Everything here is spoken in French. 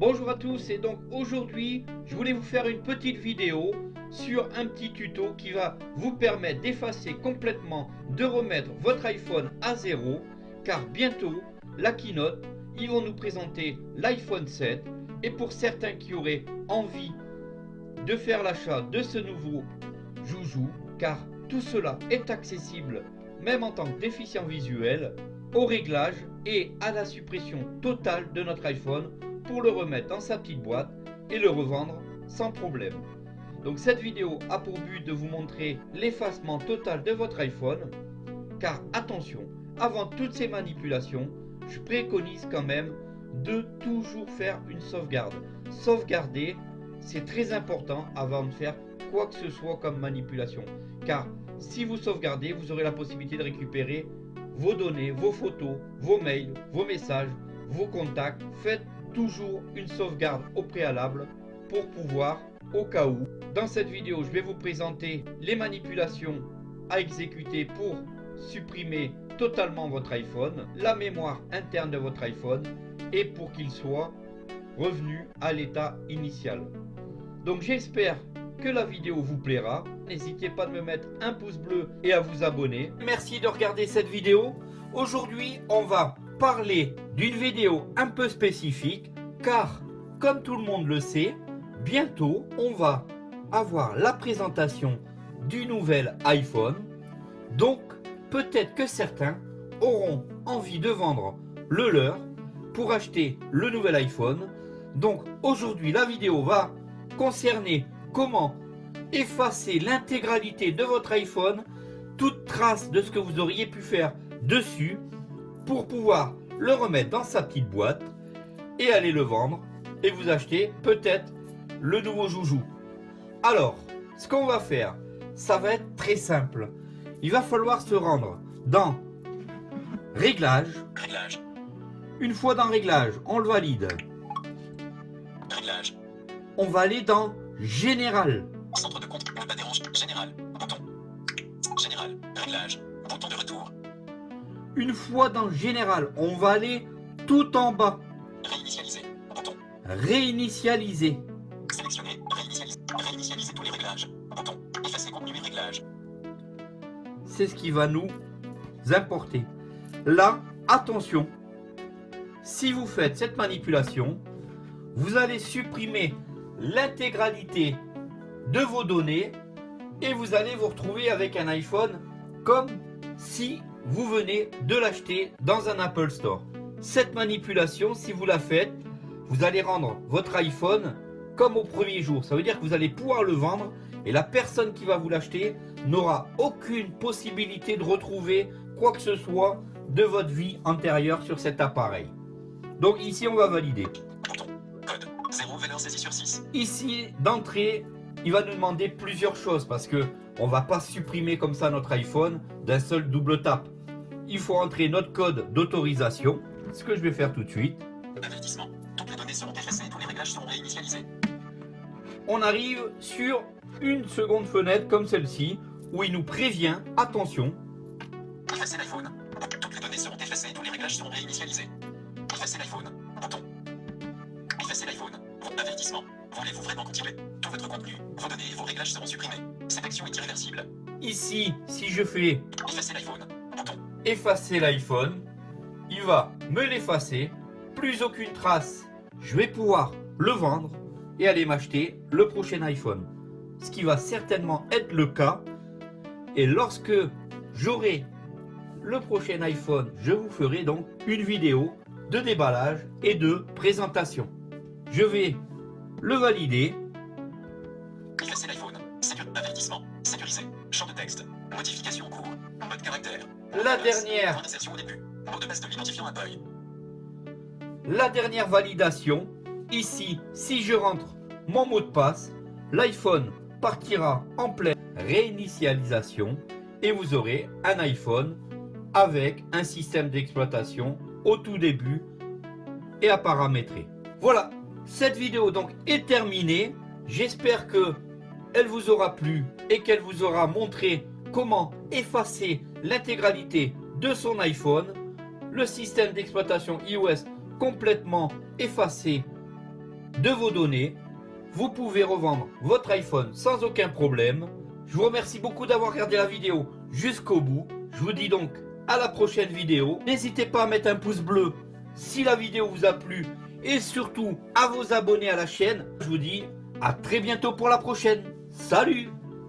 Bonjour à tous et donc aujourd'hui je voulais vous faire une petite vidéo sur un petit tuto qui va vous permettre d'effacer complètement, de remettre votre iPhone à zéro car bientôt la keynote, ils vont nous présenter l'iPhone 7 et pour certains qui auraient envie de faire l'achat de ce nouveau joujou car tout cela est accessible même en tant que déficient visuel au réglage et à la suppression totale de notre iPhone pour le remettre dans sa petite boîte et le revendre sans problème. Donc cette vidéo a pour but de vous montrer l'effacement total de votre iPhone car attention, avant toutes ces manipulations, je préconise quand même de toujours faire une sauvegarde. Sauvegarder, c'est très important avant de faire quoi que ce soit comme manipulation. Car si vous sauvegardez, vous aurez la possibilité de récupérer vos données, vos photos, vos mails, vos messages, vos contacts. Faites toujours une sauvegarde au préalable pour pouvoir, au cas où, dans cette vidéo, je vais vous présenter les manipulations à exécuter pour supprimer totalement votre iPhone, la mémoire interne de votre iPhone et pour qu'il soit revenu à l'état initial. Donc j'espère que la vidéo vous plaira. N'hésitez pas de me mettre un pouce bleu et à vous abonner. Merci de regarder cette vidéo. Aujourd'hui, on va parler d'une vidéo un peu spécifique car, comme tout le monde le sait, bientôt, on va avoir la présentation du nouvel iPhone. Donc, peut-être que certains auront envie de vendre le leur pour acheter le nouvel iPhone. Donc, aujourd'hui, la vidéo va concerner comment effacer l'intégralité de votre iPhone, toute trace de ce que vous auriez pu faire dessus pour pouvoir le remettre dans sa petite boîte et aller le vendre et vous acheter peut-être le nouveau joujou. Alors, ce qu'on va faire, ça va être très simple. Il va falloir se rendre dans Réglage. Réglage. Une fois dans Réglage, on le valide. Réglage. On va aller dans Général. Centre de compte, Général. Bouton. Général. Réglage. Bouton de retour. Une fois dans Général, on va aller tout en bas. Réinitialiser. Bouton. Réinitialiser. Sélectionner. Réinitialiser. Réinitialiser tous les réglages. Bouton. Effacer contenu et réglages. C'est ce qui va nous importer. Là, attention. Si vous faites cette manipulation, vous allez supprimer l'intégralité de vos données et vous allez vous retrouver avec un iPhone comme si vous venez de l'acheter dans un Apple Store. Cette manipulation, si vous la faites, vous allez rendre votre iPhone comme au premier jour. Ça veut dire que vous allez pouvoir le vendre et la personne qui va vous l'acheter n'aura aucune possibilité de retrouver quoi que ce soit de votre vie antérieure sur cet appareil. Donc ici, on va valider. Ici, d'entrée, il va nous demander plusieurs choses parce que on va pas supprimer comme ça notre iPhone d'un seul double tap. Il faut entrer notre code d'autorisation, ce que je vais faire tout de suite. Avertissement. Toutes les données seront effacées, tous les réglages seront réinitialisés. On arrive sur une seconde fenêtre comme celle-ci où il nous prévient, attention. Effacer l'iPhone. Toutes les données seront effacées, tous les réglages seront réinitialisés. Effacer l'iPhone. Bouton. Effacer l'iPhone. Avertissement. Voulez-vous vraiment continuer Tout votre contenu, vos données et vos réglages seront supprimés. Cette action est irréversible. Ici, si je fais effacer l'iPhone, bouton. Effacer l'iPhone, il va me l'effacer. Plus aucune trace. Je vais pouvoir le vendre et aller m'acheter le prochain iPhone. Ce qui va certainement être le cas. Et lorsque j'aurai le prochain iPhone, je vous ferai donc une vidéo de déballage et de présentation. Je vais le valider. Effacer l'iPhone. Avertissement. Sécurisé. Champ de texte. Modification en cours. Mode caractère. La dernière. Au début. Mot de passe de l'identifiant Apple. La dernière validation. Ici, si je rentre mon mot de passe, l'iPhone partira en pleine réinitialisation et vous aurez un iPhone avec un système d'exploitation au tout début et à paramétrer. Voilà, cette vidéo donc est terminée. J'espère que elle vous aura plu et qu'elle vous aura montré comment effacer l'intégralité de son iPhone, le système d'exploitation iOS complètement effacé de vos données. Vous pouvez revendre votre iPhone sans aucun problème. Je vous remercie beaucoup d'avoir regardé la vidéo jusqu'au bout. Je vous dis donc à la prochaine vidéo. N'hésitez pas à mettre un pouce bleu si la vidéo vous a plu et surtout à vous abonner à la chaîne. Je vous dis à très bientôt pour la prochaine. Salut